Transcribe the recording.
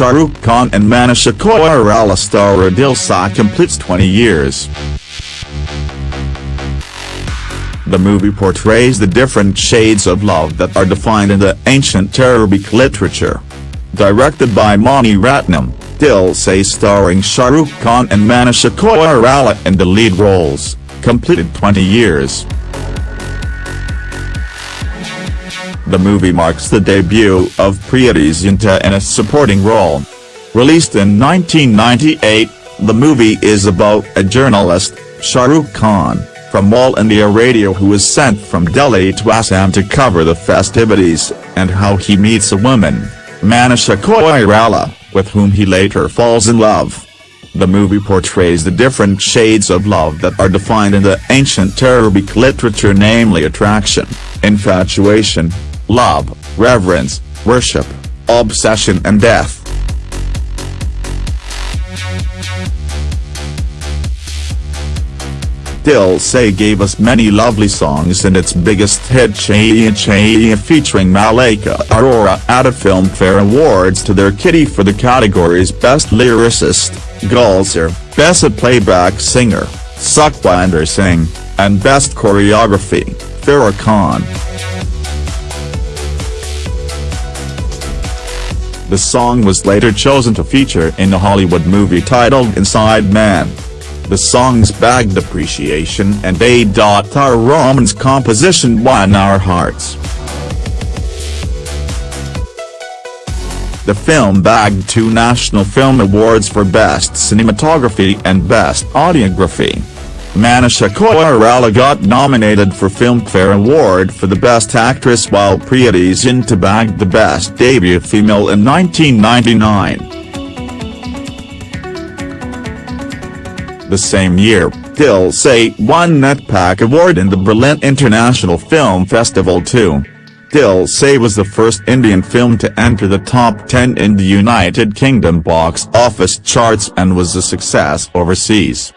Shah Rukh Khan and Manisha Koirala star Dil Se completes 20 years. The movie portrays the different shades of love that are defined in the ancient Arabic literature. Directed by Mani Ratnam, Dil Se starring Shah Rukh Khan and Manisha Koirala in the lead roles, completed 20 years. The movie marks the debut of Preity Zinta in a supporting role. Released in 1998, the movie is about a journalist, Shahrukh Khan, from All India Radio who is sent from Delhi to Assam to cover the festivities, and how he meets a woman, Manisha Koirala, with whom he later falls in love. The movie portrays the different shades of love that are defined in the ancient Arabic literature namely attraction, infatuation, love, reverence, worship, obsession and death. Dil Se gave us many lovely songs and its biggest hit Chaiya Chaiya featuring Malaika Arora added Filmfare Awards to their kitty for the categories Best Lyricist, Gulzar, Best Playback Singer, Sukhwinder Singh, and Best Choreography, Farah Khan. The song was later chosen to feature in a Hollywood movie titled Inside Man. The song's bagged appreciation and A. R. Rahman's composition won our hearts. The film bagged two National Film Awards for Best Cinematography and Best Audiography. Manisha Koirala got nominated for Filmfare Award for the Best Actress while Preity Zinta bagged the Best Debut Female in 1999. The same year, Dil Se won NETPAC Award in the Berlin International Film Festival too. Dil Se was the first Indian film to enter the top 10 in the United Kingdom box office charts and was a success overseas.